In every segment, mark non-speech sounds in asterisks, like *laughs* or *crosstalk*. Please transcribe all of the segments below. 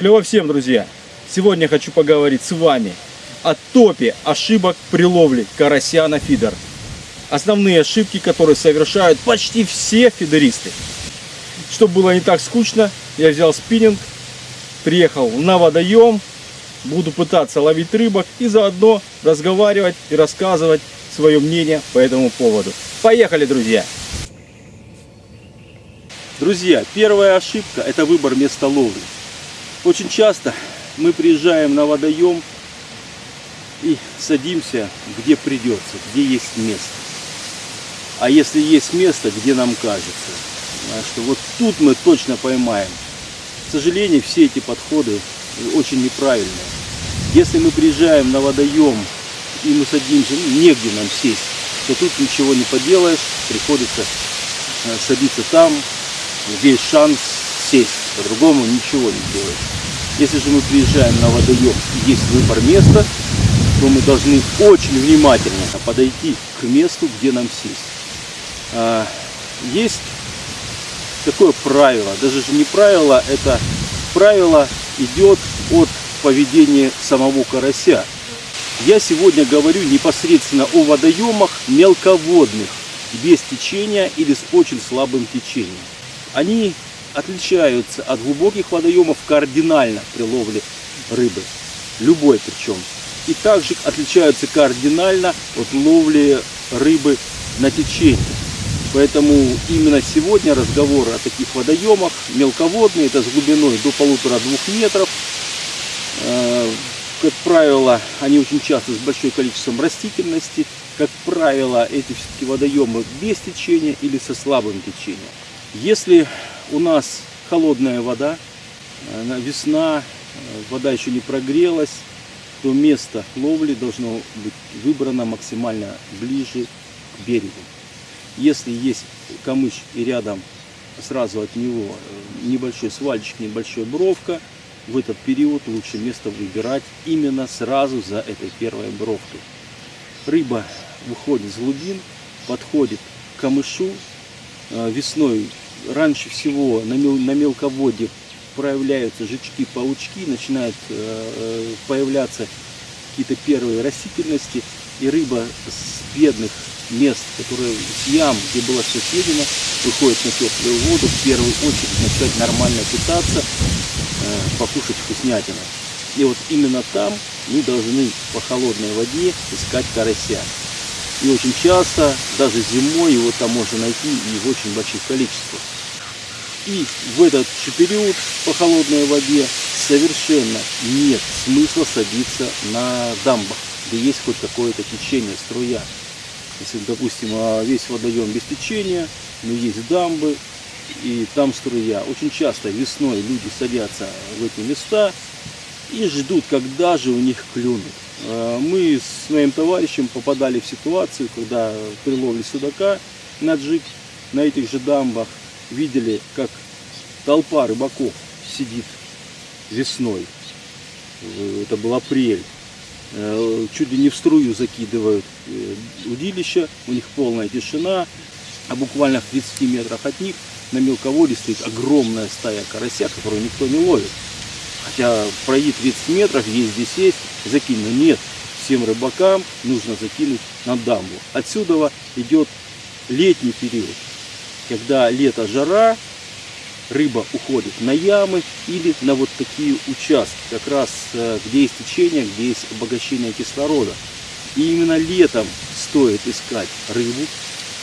Клево всем, друзья! Сегодня хочу поговорить с вами о топе ошибок при ловле карася на фидер. Основные ошибки, которые совершают почти все фидеристы. Чтобы было не так скучно, я взял спиннинг, приехал на водоем, буду пытаться ловить рыбок и заодно разговаривать и рассказывать свое мнение по этому поводу. Поехали, друзья! Друзья, первая ошибка – это выбор места ловли. Очень часто мы приезжаем на водоем и садимся, где придется, где есть место. А если есть место, где нам кажется, что вот тут мы точно поймаем. К сожалению, все эти подходы очень неправильные. Если мы приезжаем на водоем и мы садимся, ну, негде нам сесть, то тут ничего не поделаешь, приходится э, садиться там, есть шанс сесть, по-другому ничего не делаешь. Если же мы приезжаем на водоем и есть выбор места, то мы должны очень внимательно подойти к месту, где нам сесть. А, есть такое правило, даже же не правило, это правило идет от поведения самого карася. Я сегодня говорю непосредственно о водоемах мелководных, без течения или с очень слабым течением. Они отличаются от глубоких водоемов кардинально при ловле рыбы, любой причем. И также отличаются кардинально от ловли рыбы на течении. Поэтому именно сегодня разговор о таких водоемах, мелководные, это с глубиной до полутора-двух метров. Э, как правило, они очень часто с большим количеством растительности. Как правило, эти все-таки водоемы без течения или со слабым течением. Если у нас холодная вода, э, весна, э, вода еще не прогрелась, то место ловли должно быть выбрано максимально ближе к берегу. Если есть камыш и рядом сразу от него э, небольшой свальчик, небольшой бровка, в этот период лучше место выбирать именно сразу за этой первой бровкой. Рыба выходит с глубин, подходит к камышу, весной раньше всего на, мел, на мелководье проявляются жучки, паучки, начинают э, э, появляться какие-то первые растительности, и рыба с бедных мест, которые с ям, где было все съедено, выходит на теплую воду, в первую очередь начать нормально питаться, э, покушать вкуснятину. И вот именно там мы должны по холодной воде искать карася. И очень часто, даже зимой, его там можно найти и в очень больших количествах. И в этот же период по холодной воде совершенно нет смысла садиться на дамбах, где есть хоть какое-то течение, струя. Если, допустим, а, весь водоем без течения, но есть дамбы, и там струя. Очень часто весной люди садятся в эти места и ждут, когда же у них клюнут. Э, мы с моим товарищем попадали в ситуацию, когда при ловле судака на джиг на этих же дамбах видели, как толпа рыбаков сидит весной. Э, это был апрель. Э, чуть ли не в струю закидывают удилища, у них полная тишина, а буквально в 30 метрах от них на мелководье стоит огромная стая карася, которую никто не ловит. Хотя пройди 30 метров, есть здесь есть, закинь. Но нет, всем рыбакам нужно закинуть на дамбу. Отсюда идет летний период, когда лето жара, рыба уходит на ямы или на вот такие участки, как раз э, где есть течение, где есть обогащение кислорода. И именно летом стоит искать рыбу,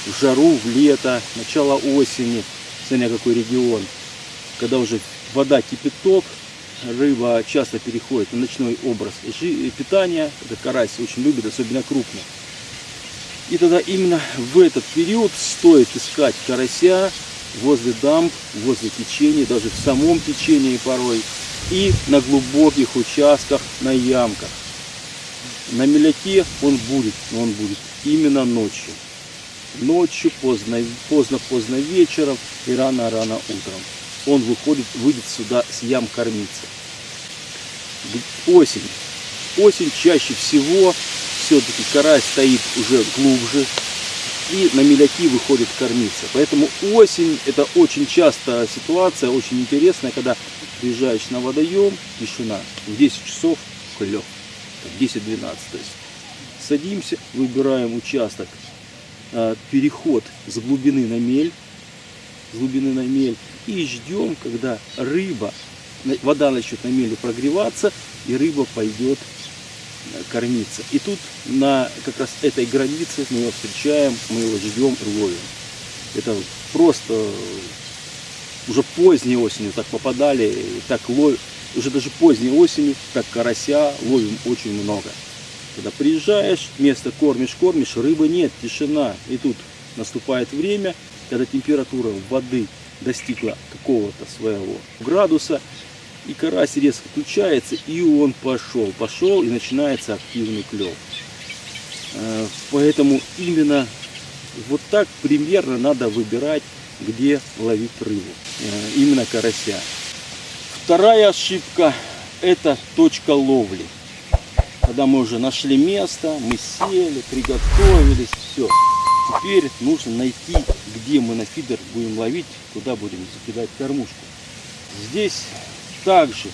в жару, в лето, начало осени, смотря какой регион, когда уже вода кипяток, рыба часто переходит на ночной образ питания. Это карась очень любит, особенно крупный. И тогда именно в этот период стоит искать карася возле дамб, возле течения, даже в самом течении порой. И на глубоких участках, на ямках. На меляке он будет, но он будет именно ночью. Ночью, поздно-поздно вечером и рано-рано утром он выходит, выйдет сюда с ям кормиться. Осень. Осень чаще всего все-таки карась стоит уже глубже. и на меляки выходит кормиться. Поэтому осень это очень частая ситуация, очень интересная, когда приезжаешь на водоем, тишина, в 10 часов клев, 10-12 то есть. Садимся, выбираем участок, э, переход с глубины на мель, с глубины на мель, и ждем, когда рыба, вода начнет на меле прогреваться, и рыба пойдет э, кормиться. И тут на как раз этой границе мы его встречаем, мы его ждем и ловим. Это просто уже поздней осенью так попадали, так ловим, уже даже поздней осенью, так карася ловим очень много. Когда приезжаешь, место кормишь, кормишь, рыбы нет, тишина. И тут наступает время, когда температура воды достигла какого-то своего градуса, и карась резко включается, и он пошел, пошел, и начинается активный клев. Э, поэтому именно вот так примерно надо выбирать, где ловить рыбу, э, именно карася. Вторая ошибка – это точка ловли. Когда мы уже нашли место, мы сели, приготовились, все. Теперь нужно найти, где мы на фидер будем ловить, куда будем закидать кормушку. Здесь также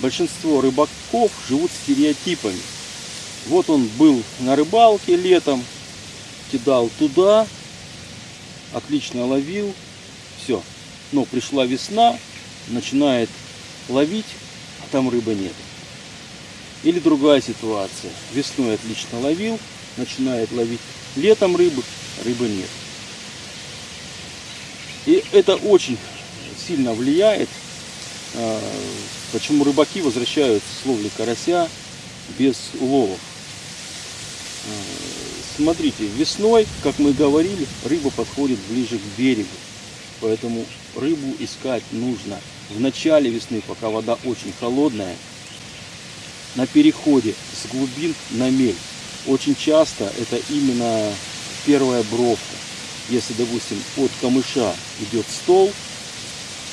большинство рыбаков живут стереотипами. Вот он был на рыбалке летом, кидал туда, отлично ловил, все. Но пришла весна, начинает ловить, а там рыбы нет. Или другая ситуация. Весной отлично ловил, начинает ловить летом рыбы, рыбы нет. И это очень сильно влияет, а, почему рыбаки возвращаются с ловли карася без уловов. А, смотрите, весной, как мы говорили, рыба подходит ближе к берегу. Поэтому рыбу искать нужно в начале весны, пока вода очень холодная, на переходе с глубин на мель. Очень часто это именно первая бровка. Если, допустим, от камыша идет стол,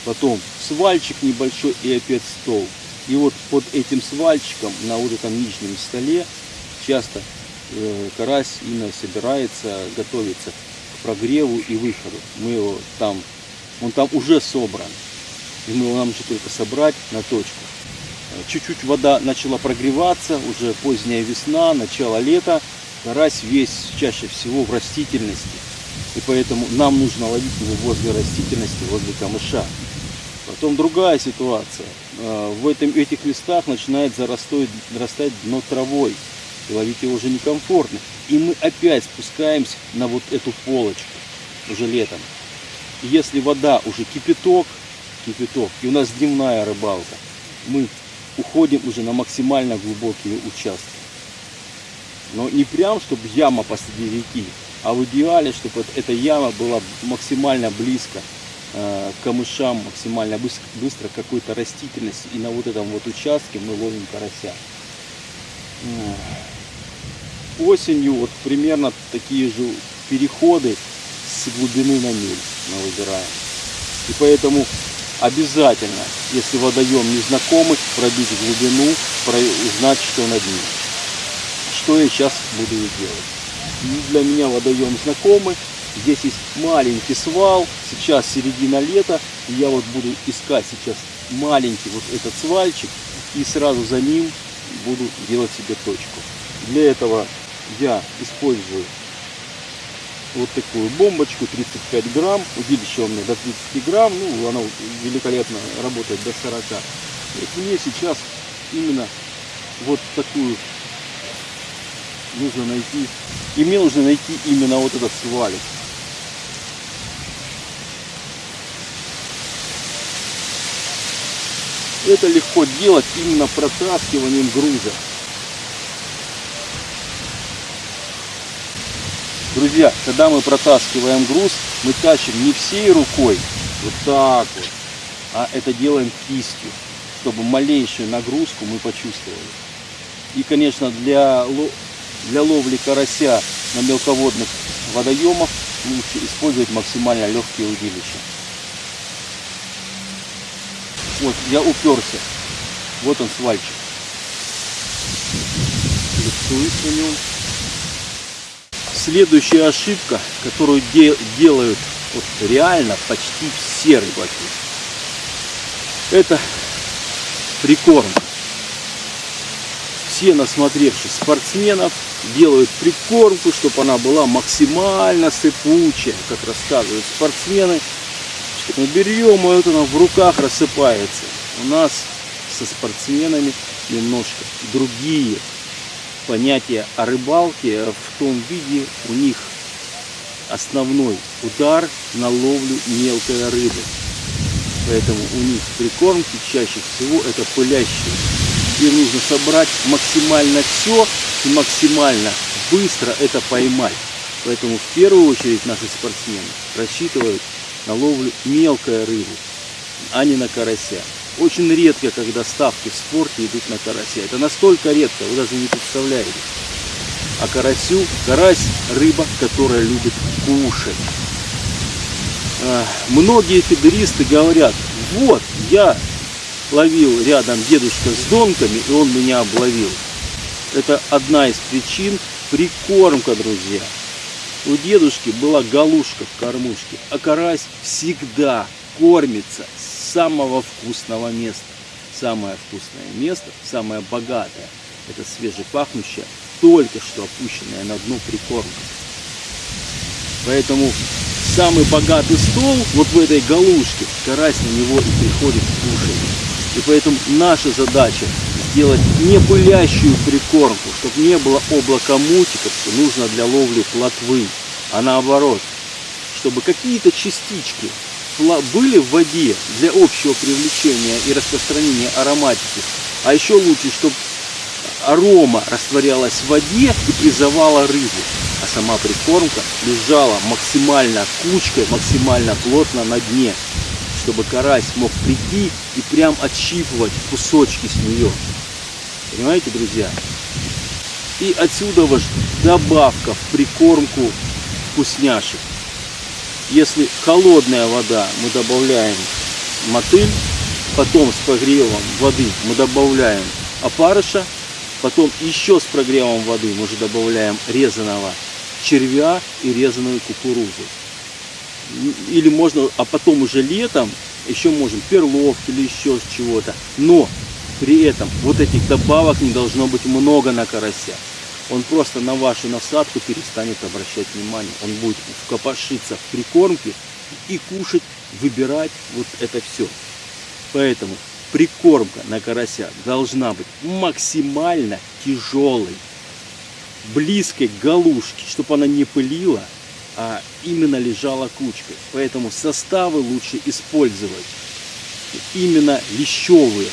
потом свальчик небольшой и опять стол. И вот под этим свальчиком на вот этом нижнем столе часто э, карась именно собирается, готовится к прогреву и выходу. Мы его там, он там уже собран. И мы его нам же только собрать на точку. Чуть-чуть вода начала прогреваться, уже поздняя весна, начало лета. Карась весь чаще всего в растительности. И поэтому нам нужно ловить его возле растительности, возле камыша. Потом другая ситуация. А, в этом, этих местах начинает зарастать, дно травой. И ловить его уже некомфортно. И мы опять спускаемся на вот эту полочку уже летом. Если вода уже кипяток, кипяток, и у нас дневная рыбалка, мы уходим уже на максимально глубокие участки. Но не прям, чтобы яма посреди реки, а в идеале, чтобы эта яма была максимально близко э, к камышам, максимально быстро, быстро какой-то растительности. И на вот этом вот участке мы ловим карася. Осенью вот примерно такие же переходы с глубины на мель мы выбираем. И поэтому обязательно, если водоем незнакомый, пробить глубину, узнать, что над ним. Что я сейчас буду делать. Для меня водоем знакомый. Здесь есть маленький свал. Сейчас середина лета. И я вот буду искать сейчас маленький вот этот свальчик. И сразу за ним буду делать себе точку. Для этого я использую вот такую бомбочку 35 грамм удилище у меня до 30 грамм ну оно великолепно работает до 40 вот мне сейчас именно вот такую нужно найти. И мне нужно найти именно вот этот свалик. Это легко делать именно протаскиванием груза Друзья, когда мы протаскиваем груз, мы тащим не всей рукой, вот так вот, а это делаем кистью, чтобы малейшую нагрузку мы почувствовали. И, конечно, для, для ловли карася на мелководных водоемах лучше использовать максимально легкие удилища. Вот, я уперся. Вот он свальчик. Лицуюсь на нем Следующая ошибка, которую де делают вот реально почти все рыбаки, это прикорм. Все насмотревшись спортсменов делают прикормку, чтобы она была максимально сыпучая, как рассказывают спортсмены. Мы берем, и вот она в руках рассыпается. У нас со спортсменами немножко другие понятия о рыбалке в том виде у них основной удар на ловлю мелкой рыбы. Поэтому у них прикормки чаще всего это пылящие. Им нужно собрать максимально все и максимально быстро это поймать. Поэтому в первую очередь наши спортсмены рассчитывают на ловлю мелкой рыбы, а не на карася. Очень редко, когда ставки в спорте идут на карася. Это настолько редко, вы даже не представляете. А карасю, карась рыба, которая любит кушать. А, многие фидеристы говорят, вот, я ловил рядом дедушка с донками, и он меня обловил. Это одна из причин прикормка, друзья. У дедушки была галушка в кормушке, а карась всегда кормится самого вкусного места. Самое вкусное место, самое богатое, это свежепахнущая, только что опущенная на дно прикормка. Поэтому самый богатый стол вот в этой галушке, карась на него и приходит кушать. И поэтому наша задача сделать не пылящую прикормку, чтобы не было облака мутиков, что нужно для ловли плотвы, а наоборот, чтобы какие-то частички были в воде для общего привлечения и распространения ароматики. А еще лучше, чтобы арома растворялась в воде и призывала рыбу. А сама прикормка лежала максимально кучкой, максимально плотно на дне, чтобы карась мог прийти и прям отщипывать кусочки с нее. Понимаете, друзья? И отсюда ваш добавка в прикормку вкусняшек. Если холодная вода, мы добавляем мотыль, потом с прогревом воды мы добавляем опарыша, потом еще с прогревом воды мы же добавляем резаного червя и резаную кукурузу. Или можно, а потом уже летом еще можем перловки или еще чего-то. Но при этом вот этих добавок не должно быть много на карася он просто на вашу насадку перестанет обращать внимание. Он будет копошиться в прикормке и кушать, выбирать вот это все. Поэтому прикормка на карася должна быть максимально тяжелой, близкой к галушке, чтобы она не пылила, а именно лежала кучкой. Поэтому составы лучше использовать именно лещевые,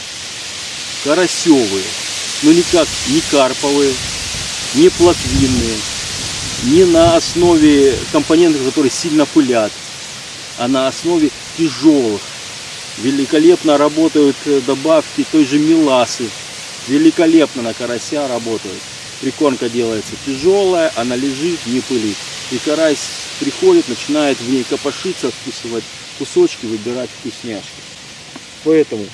карасевые, но никак не карповые, не плотвинные, не на основе компонентов, которые сильно пылят, а на основе тяжелых. Великолепно работают э, добавки той же меласы. Великолепно на карася работают. Прикормка делается тяжелая, она лежит, не пылит. И карась приходит, начинает в ней копошиться, откусывать кусочки, выбирать вкусняшки. Поэтому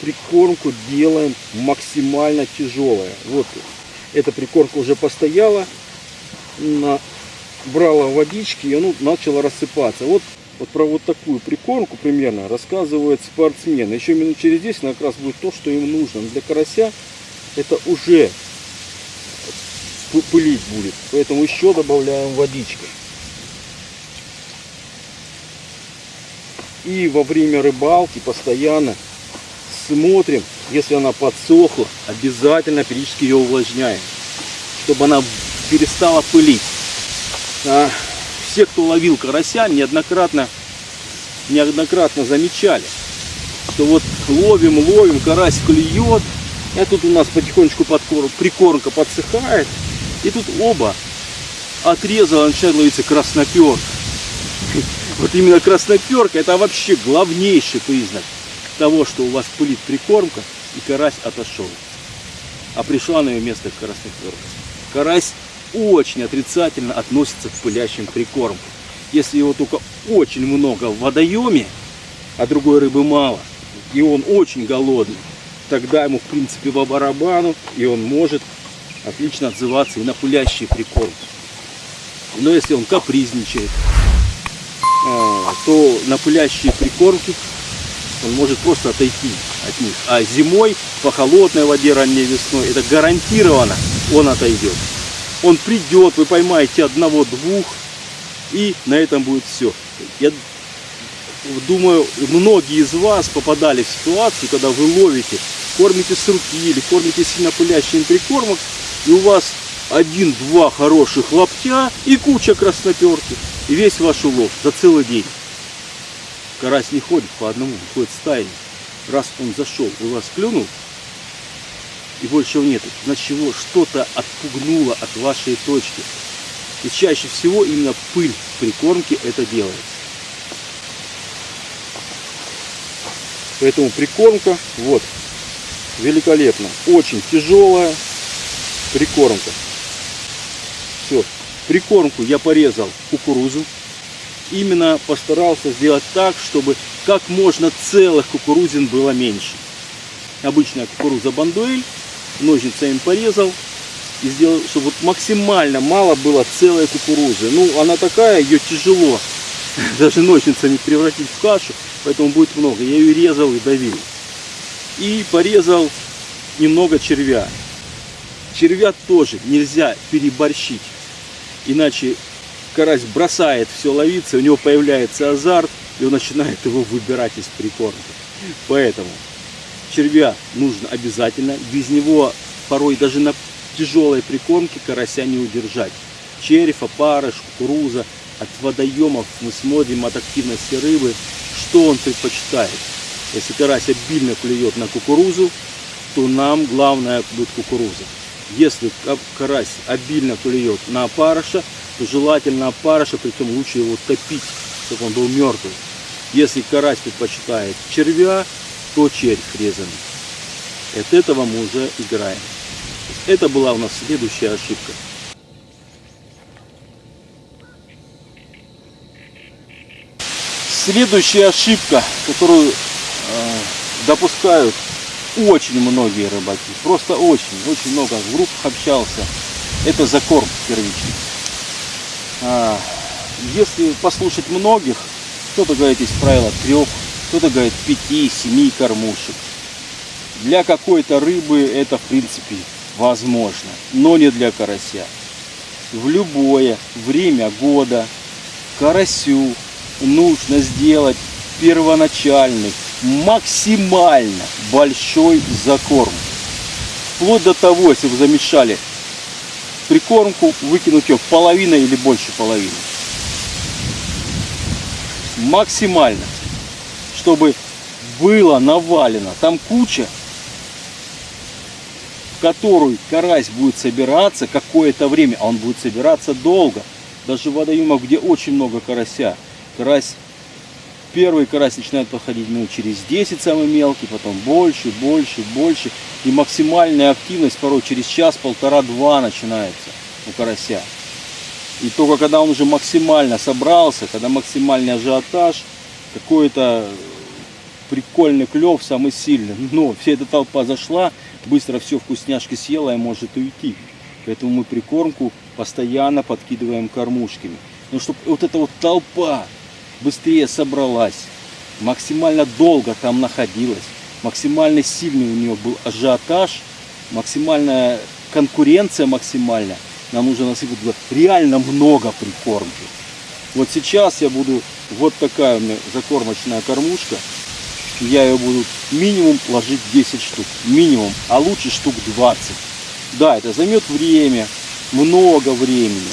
прикормку делаем максимально тяжелая. Вот эта прикормка уже постояла, брала водички, и оно начало рассыпаться. Вот, вот про вот такую прикормку примерно рассказывает спортсмен. Еще минут через 10 как раз будет то, что им нужно. Для карася это уже пылить будет. Поэтому еще добавляем водички. И во время рыбалки постоянно смотрим, если она подсохла, обязательно периодически ее увлажняем, чтобы она перестала пылить. А, все, кто ловил карася, неоднократно, неоднократно замечали, что вот ловим, ловим, карась клюет, и тут у нас потихонечку подкорм, прикормка подсыхает, и тут оба отрезала, начинает ловиться красноперка. *laughs* Вот именно красноперка это вообще главнейший признак того, что у вас пылит прикормка, и карась отошел. А пришла на ее место красноперка. Карась очень отрицательно относится к пылящим прикормкам. Если его только очень много в водоеме, а другой рыбы мало, и он очень голодный, тогда ему в принципе по барабану, и он может отлично отзываться и на пылящие прикормки. Но если он капризничает, э, то на пылящие прикормки он может просто отойти от них. А зимой по холодной воде ранней весной это гарантированно он отойдет. Он придет, вы поймаете одного-двух, и на этом будет все. Я думаю, многие из вас попадали в ситуацию, когда вы ловите, кормите с руки или кормите сильно пылящим прикормок, и у вас один-два хороших лаптя и куча красноперки. И весь ваш улов за целый день. Карась не ходит по одному, ходит стаями. Раз он зашел, у вас клюнул, и больше его нет, значит его что-то отпугнуло от вашей точки. И чаще всего именно пыль в прикормке это делается. Поэтому прикормка, вот, великолепно. Очень тяжелая прикормка. Все. Прикормку я порезал кукурузу. Именно постарался сделать так, чтобы как можно целых кукурузин было меньше. Обычная кукуруза бандуэль. Ножницами порезал. И сделал, чтобы вот максимально мало было целой кукурузы. Ну, она такая, ее тяжело *laughs* даже ножницами превратить в кашу. Поэтому будет много. Я ее резал и давил. И порезал немного червя. Червя тоже нельзя переборщить. Иначе карась бросает все ловиться, у него появляется азарт, и он начинает его выбирать из прикормки. Поэтому червя нужно обязательно. Без него порой даже на тяжелой прикормке карася не удержать. Червь, опарыш, кукуруза. От водоемов мы смотрим от активности рыбы, что он предпочитает. Если карась обильно клюет на кукурузу, то нам главное будет кукуруза. Если карась обильно клюет на опарыша, желательно опарыша, причем лучше его топить, чтобы он был мертвый. Если карась предпочитает червя, то червь резанный. От этого мы уже играем. Это была у нас следующая ошибка. Следующая ошибка, которую э, допускают очень многие рыбаки, просто очень, очень много в группах общался, это закорм первичный. А, если послушать многих, кто-то говорит из правила трех, кто-то говорит пяти, семи кормушек. Для какой-то рыбы это в принципе возможно, но не для карася. В любое время года карасю нужно сделать первоначальный максимально большой закорм. Вплоть до того, если вы замешали прикормку, выкинуть ее половина или больше половины. Максимально. Чтобы было навалено. Там куча, в которую карась будет собираться какое-то время, а он будет собираться долго. Даже в водоемах, где очень много карася, карась Первый карась начинает подходить минут через 10 самый мелкий, потом больше, больше, больше. И максимальная активность порой через час, полтора-два начинается у карася. И только когда он уже максимально собрался, когда максимальный ажиотаж, какой-то прикольный клев, самый сильный. Но вся эта толпа зашла, быстро все вкусняшки съела и может уйти. Поэтому мы прикормку постоянно подкидываем кормушками. Ну, чтобы вот эта вот толпа быстрее собралась, максимально долго там находилась, максимально сильный у нее был ажиотаж, максимальная конкуренция максимальная. Нам нужно насыпать реально много прикормки. Вот сейчас я буду, вот такая у меня закормочная кормушка, я ее буду минимум ложить 10 штук, минимум, а лучше штук 20. Да, это займет время, много времени.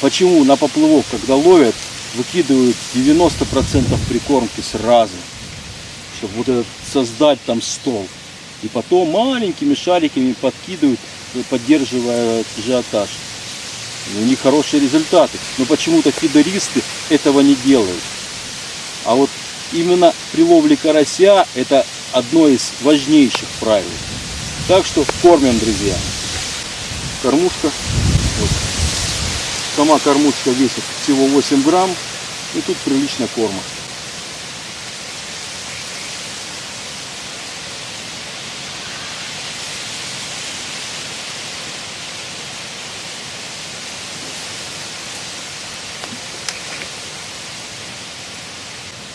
Почему на поплывок, когда ловят, выкидывают 90% прикормки сразу, чтобы вот этот создать там стол. И потом маленькими шариками подкидывают, поддерживая ажиотаж. У них хорошие результаты. Но почему-то фидеристы этого не делают. А вот именно при ловле карася это одно из важнейших правил. Так что кормим, друзья. Кормушка. Вот. Сама кормушка весит всего 8 грамм. И тут прилично корма.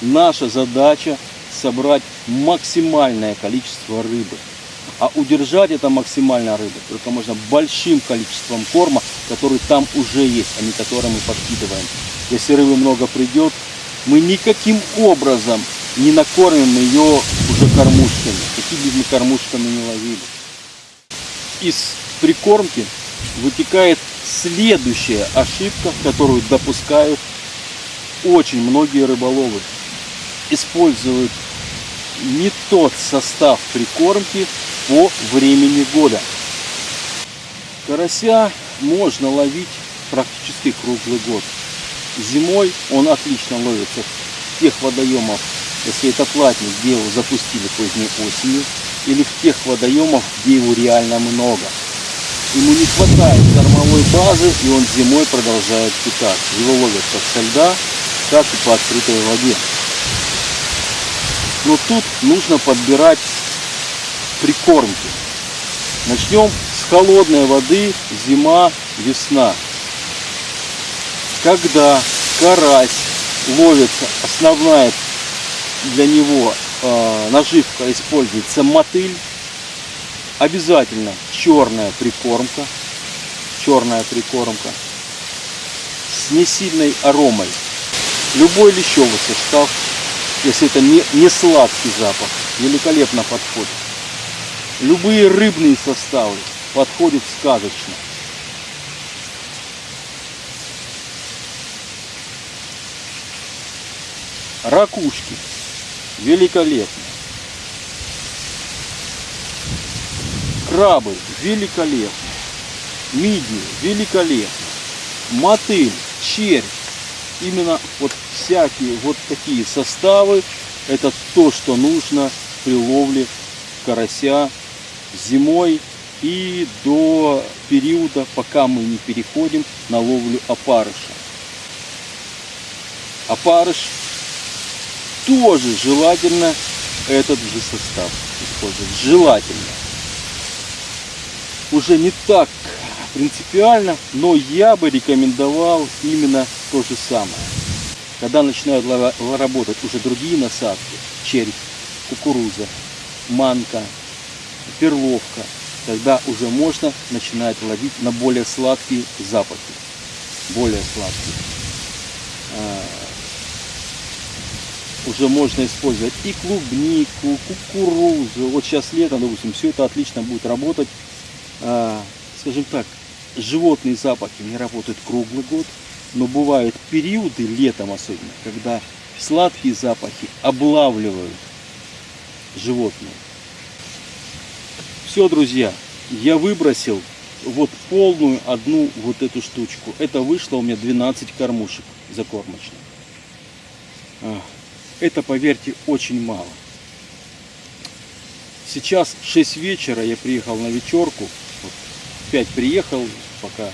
Наша задача собрать максимальное количество рыбы. А удержать это максимальное рыбы только можно большим количеством корма, который там уже есть, а не который мы подкидываем. Если рыбы много придет, мы никаким образом не накормим ее уже кормушками, какими бы мы кормушками не ловили. Из прикормки вытекает следующая ошибка, которую допускают очень многие рыболовы. Используют не тот состав прикормки по времени года. Карася можно ловить практически круглый год. Зимой он отлично ловится в тех водоемах, если это платник, где его запустили поздней осенью, или в тех водоемах, где его реально много. Ему не хватает кормовой базы, и он зимой продолжает питаться. Его ловят как со льда, так и по открытой воде. Но тут нужно подбирать прикормки. Начнем с холодной воды, зима, весна. Когда карась ловится, основная для него э, наживка используется мотыль, обязательно черная прикормка, черная прикормка с несильной аромой. Любой лещевый состав, если это не, не сладкий запах, великолепно подходит. Любые рыбные составы подходят сказочно. Ракушки великолепно. Крабы великолепно. Мидии великолепно. Мотыль, червь. Именно вот всякие вот такие составы. Это то, что нужно при ловле карася зимой и до периода, пока мы не переходим на ловлю опарыша. Опарыш тоже желательно этот же состав использовать. Желательно. Уже не так принципиально, но я бы рекомендовал именно то же самое. Когда начинают работать уже другие насадки, червь, кукуруза, манка, перловка, тогда уже можно начинать ловить на более сладкие запахи. Более сладкие. А, уже можно использовать и клубнику, кукурузу. Вот сейчас лето, допустим, все это отлично будет работать. А, скажем так, животные запахи не работают круглый год, но бывают периоды, летом особенно, когда сладкие запахи облавливают животные. Все, друзья, я выбросил вот полную одну вот эту штучку. Это вышло у меня 12 кормушек закормочных. Это, поверьте, очень мало. Сейчас 6 вечера, я приехал на вечерку. Вот, 5 приехал, пока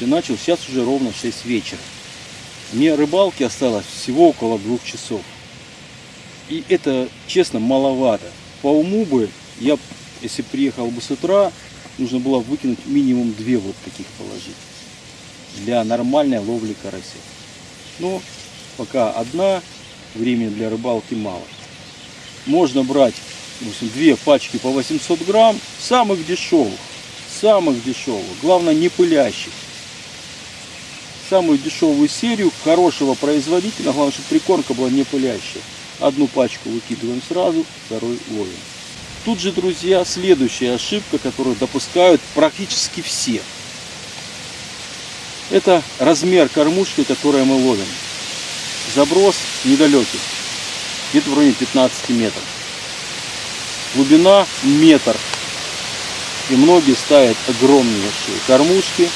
все начал. Сейчас уже ровно 6 вечера. Мне рыбалки осталось всего около двух часов. И это, честно, маловато. По уму бы, я, если приехал бы с утра, нужно было выкинуть минимум две вот таких положить. Для нормальной ловли карася. Но пока одна, времени для рыбалки мало. Можно брать допустим, две пачки по 800 грамм, самых дешевых, самых дешевых, главное не пылящих. Самую дешевую серию хорошего производителя, главное, чтобы прикормка была не пылящая. Одну пачку выкидываем сразу, второй ловим. Тут же, друзья, следующая ошибка, которую допускают практически все. Это размер кормушки, которую мы ловим. Заброс недалекий, где-то в районе 15 метров. Глубина метр. И многие ставят огромнейшие кормушки,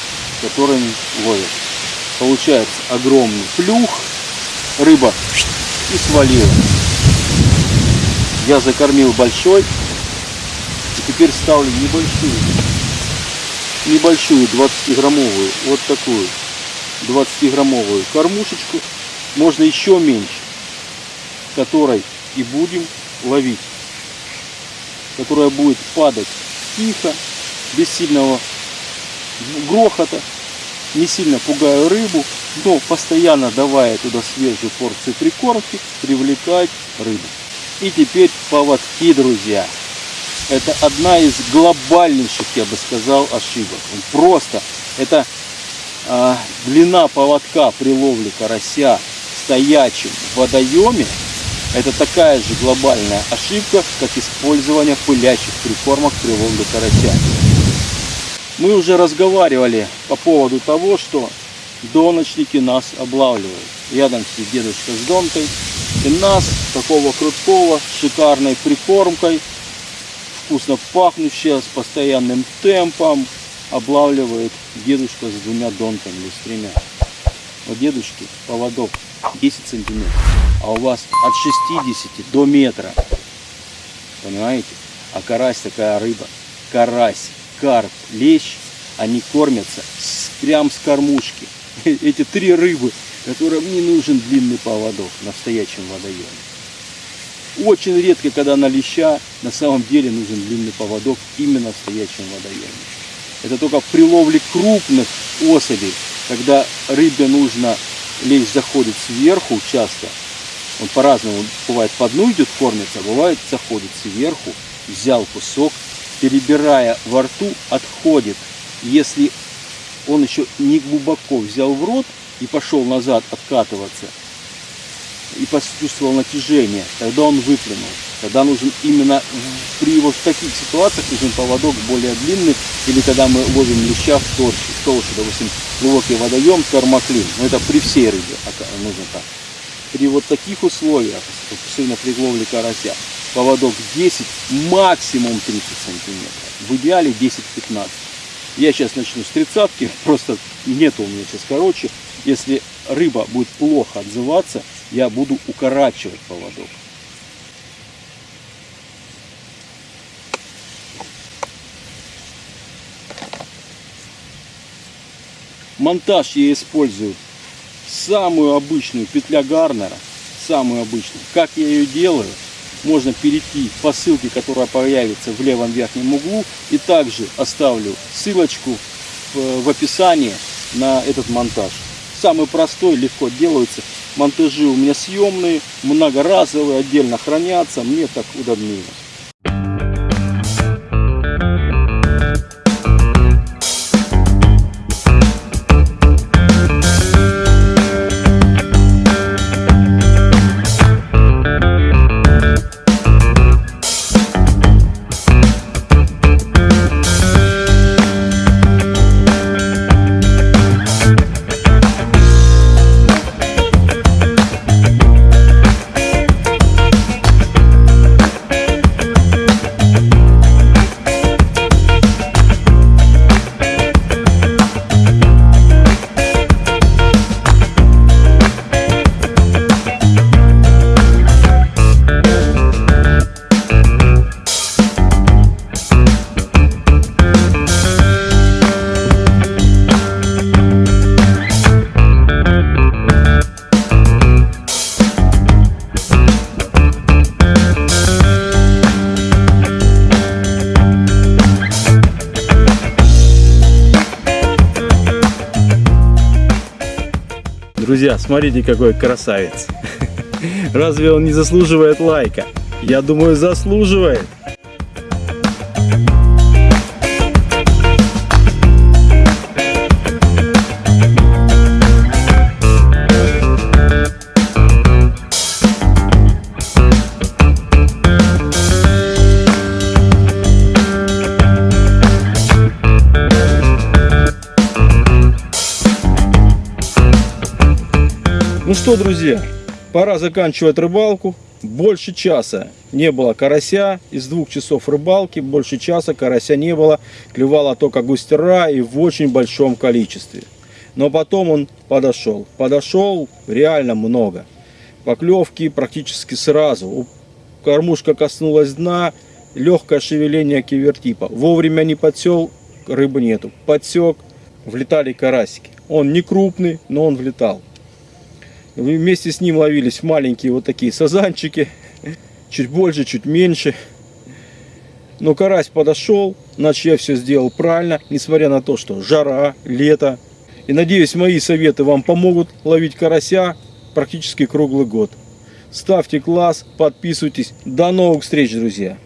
которыми ловят. Получается огромный плюх, рыба и свалила. Я закормил большой, и теперь ставлю небольшую, небольшую 20-граммовую, вот такую 20-граммовую кормушечку можно еще меньше, которой и будем ловить, которая будет падать тихо, без сильного грохота, не сильно пугая рыбу, но постоянно давая туда свежую порцию прикормки, привлекать рыбу. И теперь поводки, друзья. Это одна из глобальнейших, я бы сказал, ошибок. Просто это э, длина поводка при ловле карася в стоячем водоеме. Это такая же глобальная ошибка, как использование пылящих прикормок при ловле карася. Мы уже разговаривали по поводу того, что доночники нас облавливают. Рядом сидит дедушка с донкой. И нас, такого крутого, шикарной прикормкой, вкусно пахнущая, с постоянным темпом, облавливает дедушка с двумя донками или с тремя. У дедушки поводок 10 сантиметров, а у вас от 60 до метра. Понимаете? А карась такая рыба. Карась, карп, лещ, они кормятся с, прям с кормушки. *laughs* Эти три рыбы, которым не нужен длинный поводок на стоячем водоеме. Очень редко, когда на леща на самом деле нужен длинный поводок именно в стоячем водоеме. Это только при ловле крупных особей, когда рыбе нужно, лещ заходит сверху часто, он по-разному, бывает по дну идет кормится, бывает заходит сверху, взял кусок, перебирая во рту, отходит. Если он еще не глубоко взял в рот и пошел назад откатываться, и почувствовал натяжение, тогда он выплюнул. Тогда нужен именно при вот таких ситуациях нужен поводок более длинный, или когда мы ловим леща в толще, в толще допустим, глубокий водоем, термоклин. Но это при всей рыбе нужно так. При вот таких условиях, особенно при ловле карася, поводок 10, максимум 30 сантиметров. В идеале 10-15. Я сейчас начну с тридцатки, *laughs* просто нет у меня сейчас короче. Если рыба будет плохо отзываться, я буду укорачивать поводок. Монтаж я использую самую обычную петля Гарнера, самую обычную. Как я ее делаю, можно перейти по ссылке, которая появится в левом верхнем углу. И также оставлю ссылочку в, в описании на этот монтаж. Самый простой, легко делается. Монтажи у меня съемные, многоразовые, отдельно хранятся. Мне так удобнее. Друзья, смотрите, какой красавец. *laughs* Разве он не заслуживает лайка? Я думаю, заслуживает. Ну что, друзья, пора заканчивать рыбалку. Больше часа не было карася. Из двух часов рыбалки больше часа карася не было. Клевала только густера и в очень большом количестве. Но потом он подошел. Подошел реально много. Поклевки практически сразу. Кормушка коснулась дна. Легкое шевеление кивертипа. Вовремя не подсел, рыбы нету. Подсек, влетали карасики. Он не крупный, но он влетал. Вместе с ним ловились маленькие вот такие сазанчики. Чуть больше, чуть меньше. Но карась подошел, значит я все сделал правильно, несмотря на то, что жара, лето. И надеюсь, мои советы вам помогут ловить карася практически круглый год. Ставьте класс, подписывайтесь. До новых встреч, друзья!